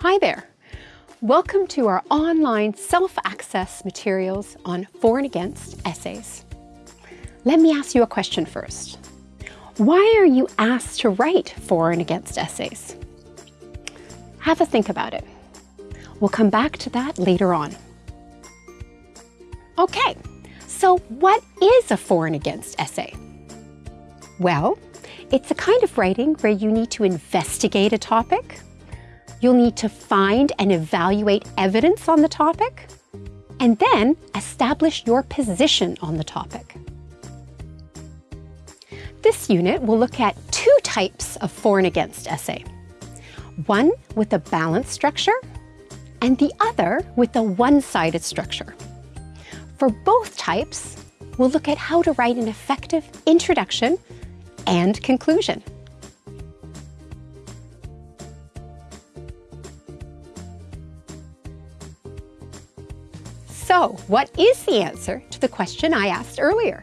Hi there. Welcome to our online self-access materials on for and against essays. Let me ask you a question first. Why are you asked to write for and against essays? Have a think about it. We'll come back to that later on. Okay, so what is a for and against essay? Well, it's a kind of writing where you need to investigate a topic, You'll need to find and evaluate evidence on the topic, and then establish your position on the topic. This unit will look at two types of for and against essay. One with a balanced structure, and the other with a one-sided structure. For both types, we'll look at how to write an effective introduction and conclusion. So, what is the answer to the question I asked earlier?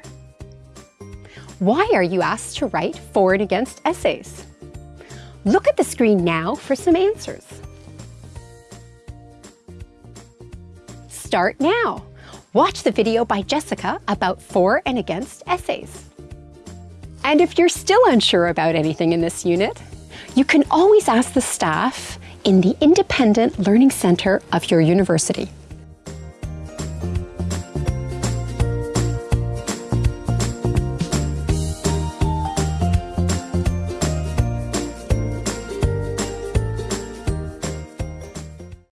Why are you asked to write for and against essays? Look at the screen now for some answers. Start now. Watch the video by Jessica about for and against essays. And if you're still unsure about anything in this unit, you can always ask the staff in the Independent Learning Centre of your university.